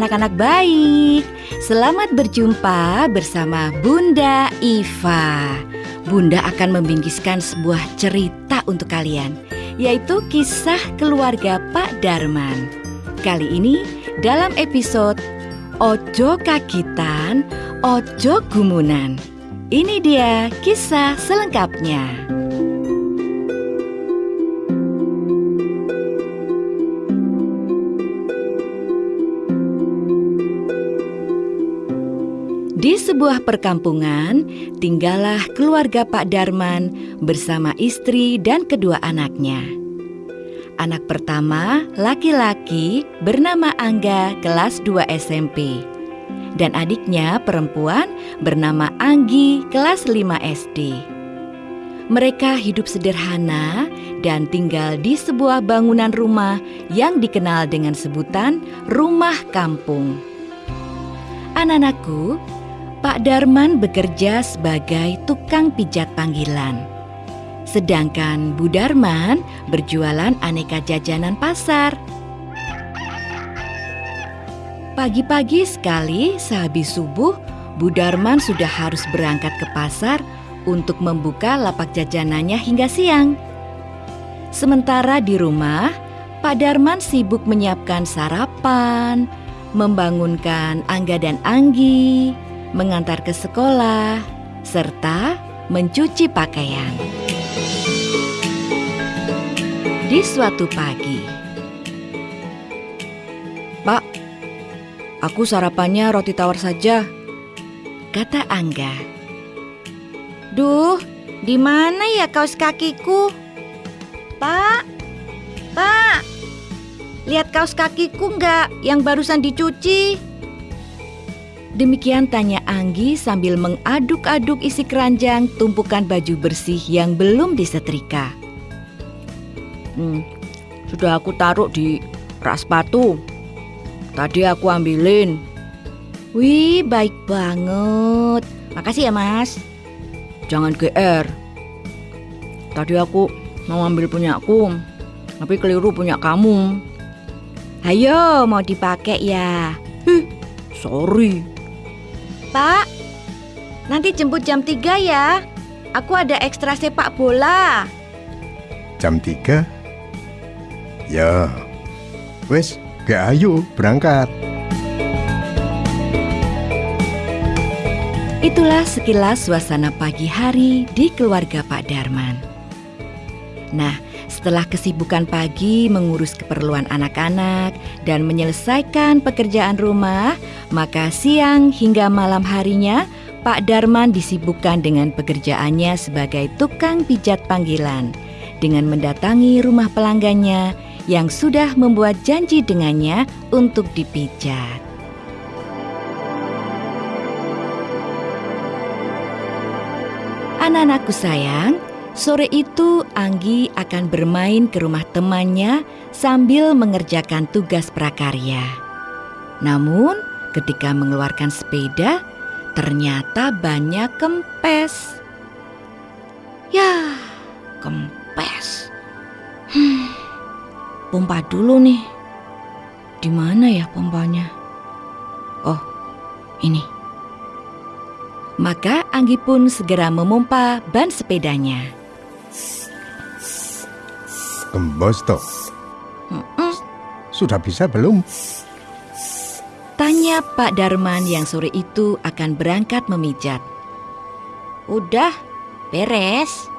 anak-anak baik. Selamat berjumpa bersama Bunda Iva. Bunda akan membingkiskan sebuah cerita untuk kalian, yaitu kisah keluarga Pak Darman. Kali ini dalam episode Ojo Kagitan, Ojo Gumunan. Ini dia kisah selengkapnya. Sebuah perkampungan, tinggallah keluarga Pak Darman bersama istri dan kedua anaknya. Anak pertama, laki-laki, bernama Angga, kelas 2 SMP. Dan adiknya perempuan bernama Anggi, kelas 5 SD. Mereka hidup sederhana dan tinggal di sebuah bangunan rumah yang dikenal dengan sebutan rumah kampung. Anak-anakku, Pak Darman bekerja sebagai tukang pijat panggilan. Sedangkan Bu Darman berjualan aneka jajanan pasar. Pagi-pagi sekali sehabis subuh, Bu Darman sudah harus berangkat ke pasar untuk membuka lapak jajanannya hingga siang. Sementara di rumah, Pak Darman sibuk menyiapkan sarapan, membangunkan Angga dan Anggi, mengantar ke sekolah, serta mencuci pakaian. Di suatu pagi, Pak, aku sarapannya roti tawar saja, kata Angga. Duh, di mana ya kaos kakiku? Pak, Pak, lihat kaos kakiku nggak yang barusan dicuci? Demikian tanya Anggi sambil mengaduk-aduk isi keranjang tumpukan baju bersih yang belum disetrika. Hmm, sudah aku taruh di rak sepatu. Tadi aku ambilin. Wih, baik banget. Makasih ya, Mas. Jangan GR. Tadi aku mau ambil punyaku, tapi keliru punya kamu. Ayo, mau dipakai ya? Hih, sorry. Pak, nanti jemput jam 3 ya. Aku ada ekstra sepak bola. Jam 3? Ya. Wes, gak ayo berangkat. Itulah sekilas suasana pagi hari di keluarga Pak Darman. Nah, setelah kesibukan pagi mengurus keperluan anak-anak dan menyelesaikan pekerjaan rumah, maka siang hingga malam harinya Pak Darman disibukkan dengan pekerjaannya sebagai tukang pijat panggilan dengan mendatangi rumah pelanggannya yang sudah membuat janji dengannya untuk dipijat. Anak-anakku sayang, sore itu Anggi akan bermain ke rumah temannya sambil mengerjakan tugas prakarya. Namun, ketika mengeluarkan sepeda, ternyata banyak kempes. Ya, kempes. Hmm, pompa dulu nih. Di mana ya pompanya? Oh, ini. Maka Anggi pun segera memompa ban sepedanya. Gembos toh. Mm-mm. Sudah bisa belum? Tanya Pak Darman yang sore itu akan berangkat memijat. Udah, beres.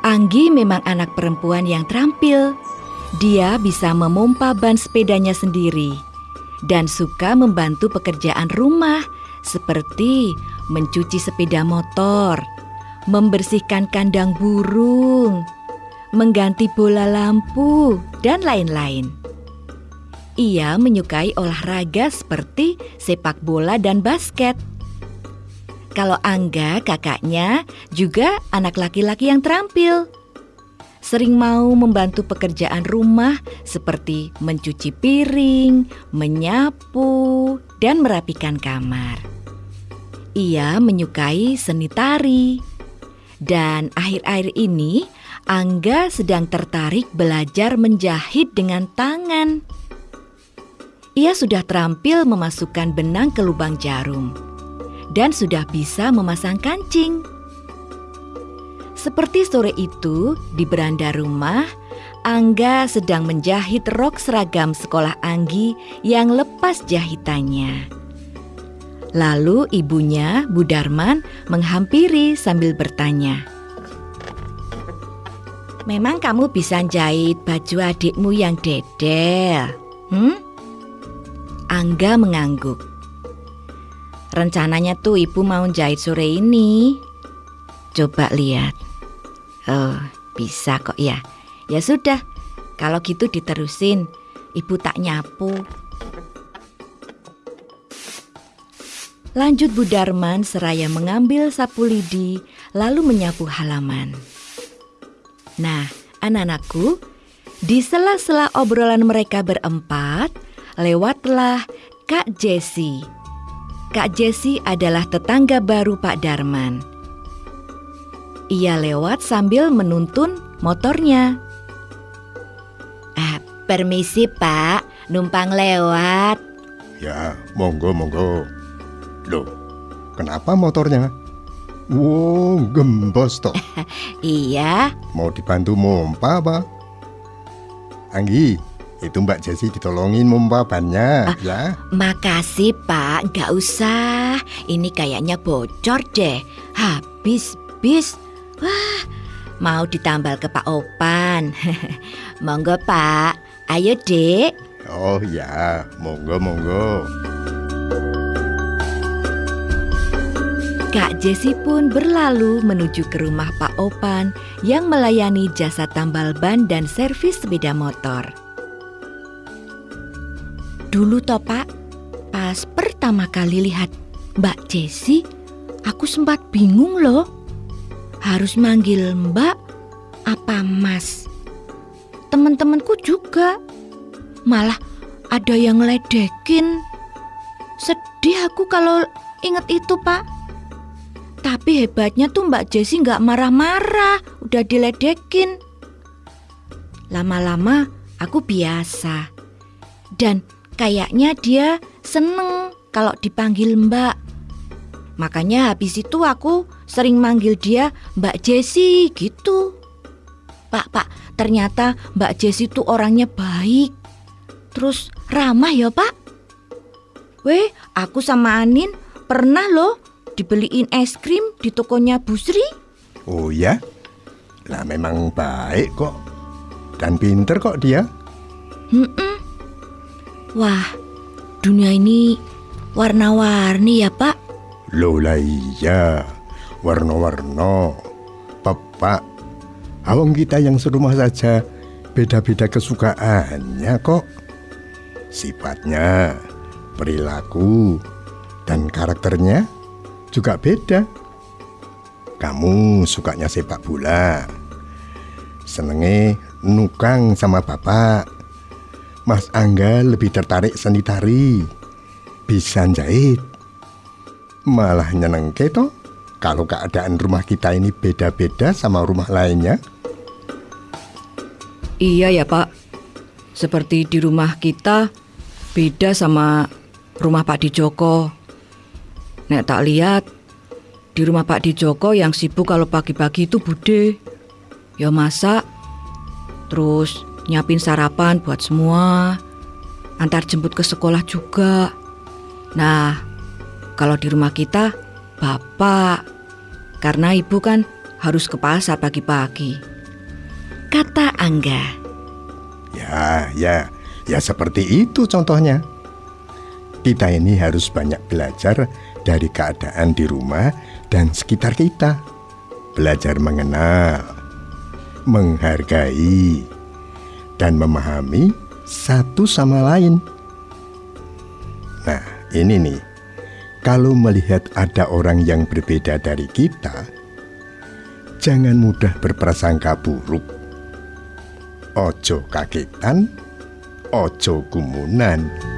Anggi memang anak perempuan yang terampil. Dia bisa memompa ban sepedanya sendiri dan suka membantu pekerjaan rumah seperti mencuci sepeda motor, membersihkan kandang burung, mengganti bola lampu, dan lain-lain. Ia menyukai olahraga seperti sepak bola dan basket. Kalau Angga, kakaknya, juga anak laki-laki yang terampil. Sering mau membantu pekerjaan rumah seperti mencuci piring, menyapu, dan merapikan kamar. Ia menyukai seni tari. Dan akhir-akhir ini Angga sedang tertarik belajar menjahit dengan tangan. Ia sudah terampil memasukkan benang ke lubang jarum dan sudah bisa memasang kancing. Seperti sore itu, di beranda rumah, Angga sedang menjahit rok seragam sekolah Anggi yang lepas jahitannya. Lalu ibunya, Bu Darman, menghampiri sambil bertanya. Memang kamu bisa jahit baju adikmu yang dedel? Hmm? Angga mengangguk. Rencananya tuh ibu mau jahit sore ini. Coba lihat. Oh, bisa kok ya. Ya sudah, kalau gitu diterusin. Ibu tak nyapu. Lanjut Bu Darman seraya mengambil sapu lidi lalu menyapu halaman. Nah, anak-anakku, di sela-sela obrolan mereka berempat, lewatlah Kak Jessi. Kak Jessi adalah tetangga baru Pak Darman. Ia lewat sambil menuntun motornya. Permisi pak, numpang lewat. Ya, monggo, monggo. Loh, kenapa motornya? Wow, gembos toh. Iya, Mau dibantu mompa apa? Anggi, itu Mbak Jessi ditolongin mompa bannya, ya. makasih pak, nggak usah. Ini kayaknya bocor deh. Habis, bis. Wah, mau ditambal ke Pak Opan. Monggo pak, ayo dek. Oh ya, monggo, monggo. Kak Jessi pun berlalu menuju ke rumah Pak Opan yang melayani jasa tambal ban dan servis sepeda motor. Dulu toh Pak, pas pertama kali lihat Mbak Jessi, aku sempat bingung loh. Harus manggil Mbak apa Mas? Teman-temanku juga. Malah ada yang ngeledekin. Sedih aku kalau inget itu Pak. Tapi hebatnya tuh Mbak Jessi nggak marah-marah, udah diledekin. Lama-lama aku biasa. Dan kayaknya dia seneng kalau dipanggil Mbak. Makanya habis itu aku sering manggil dia Mbak Jessi gitu. Pak, Pak, ternyata Mbak Jessi tuh orangnya baik. Terus ramah ya Pak. Weh, aku sama Anin pernah loh dibeliin es krim di tokonya Bu Sri. Oh ya? Lah memang baik kok. Dan pinter kok dia. Hmm-mm. Wah, dunia ini warna-warni ya Pak. Loh lah iya, warna-warna. Pepak, awang kita yang serumah saja beda-beda kesukaannya kok. Sifatnya, perilaku, dan karakternya juga beda. Kamu sukanya sepak bola. Senenge nukang sama bapak. Mas Angga lebih tertarik seni tari. Bisa jahit. Malah nyeneng keto kalau keadaan rumah kita ini beda-beda sama rumah lainnya. Iya ya Pak. Seperti di rumah kita beda sama rumah Pak Dijoko. Nek tak lihat di rumah Pak Dijoko yang sibuk kalau pagi-pagi itu bude. Ya masak, terus nyiapin sarapan buat semua, antar jemput ke sekolah juga. Nah, kalau di rumah kita bapak, karena ibu kan harus ke pasar pagi-pagi. Kata Angga. Ya, ya, ya seperti itu contohnya. Kita ini harus banyak belajar dari keadaan di rumah dan sekitar kita. Belajar mengenal, menghargai, dan memahami satu sama lain. Nah, ini nih. Kalau melihat ada orang yang berbeda dari kita, jangan mudah berprasangka buruk. Ojo kagetan, ojo gumunan.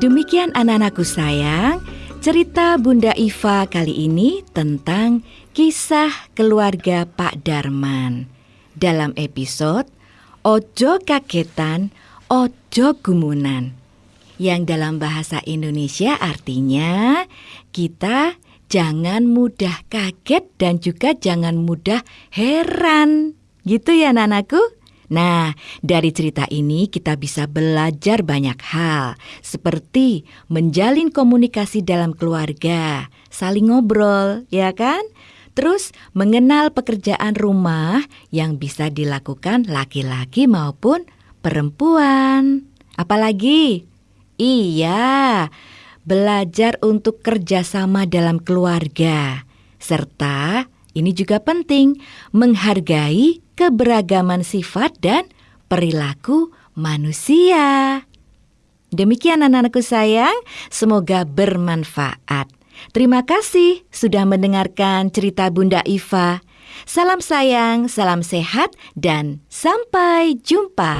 Demikian anak-anakku sayang, cerita Bunda Iva kali ini tentang kisah keluarga Pak Darman. dalam episode Ojo Kagetan, Ojo Gumunan. Yang dalam bahasa Indonesia artinya kita jangan mudah kaget dan juga jangan mudah heran. Gitu ya nanaku? Nah, dari cerita ini kita bisa belajar banyak hal, seperti menjalin komunikasi dalam keluarga, saling ngobrol, ya kan? Terus mengenal pekerjaan rumah yang bisa dilakukan laki-laki maupun perempuan. Apalagi? Iya, belajar untuk kerjasama dalam keluarga. Serta ini juga penting, menghargai keberagaman sifat dan perilaku manusia. Demikian anak-anakku sayang, semoga bermanfaat. Terima kasih sudah mendengarkan cerita Bunda Iva. Salam sayang, salam sehat, dan sampai jumpa.